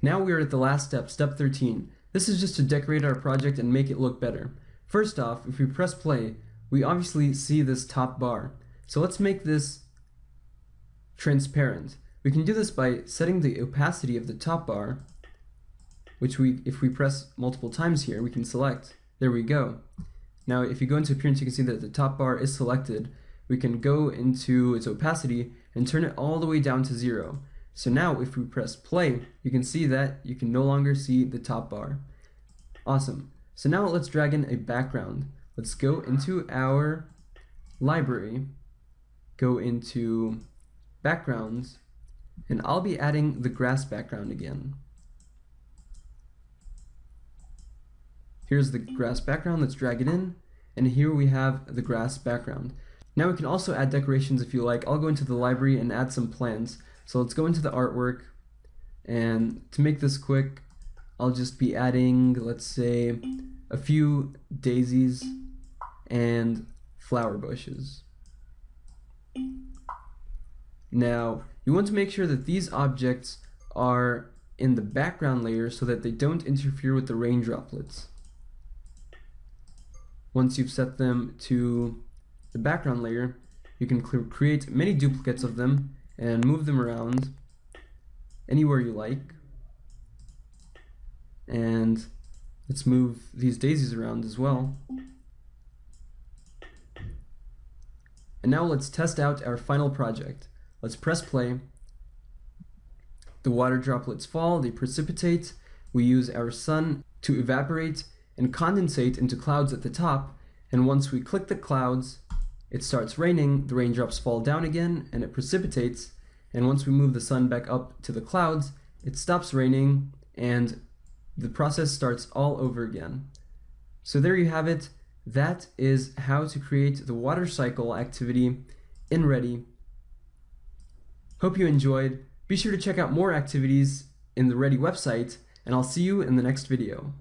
Now we are at the last step, step 13. This is just to decorate our project and make it look better. First off, if we press play, we obviously see this top bar. So let's make this transparent. We can do this by setting the opacity of the top bar, which we, if we press multiple times here, we can select. There we go. Now if you go into appearance, you can see that the top bar is selected. We can go into its opacity and turn it all the way down to zero. So now if we press play, you can see that you can no longer see the top bar. Awesome. So now let's drag in a background. Let's go into our library, go into backgrounds, and I'll be adding the grass background again. Here's the grass background, let's drag it in, and here we have the grass background. Now we can also add decorations if you like. I'll go into the library and add some plants. So let's go into the artwork and to make this quick I'll just be adding let's say a few daisies and flower bushes. Now you want to make sure that these objects are in the background layer so that they don't interfere with the rain droplets. Once you've set them to the background layer, you can create many duplicates of them and move them around anywhere you like. And let's move these daisies around as well. And now let's test out our final project. Let's press play. The water droplets fall, they precipitate. We use our sun to evaporate and condensate into clouds at the top. And once we click the clouds, it starts raining, the raindrops fall down again, and it precipitates, and once we move the sun back up to the clouds, it stops raining, and the process starts all over again. So there you have it. That is how to create the water cycle activity in Ready. Hope you enjoyed. Be sure to check out more activities in the Ready website, and I'll see you in the next video.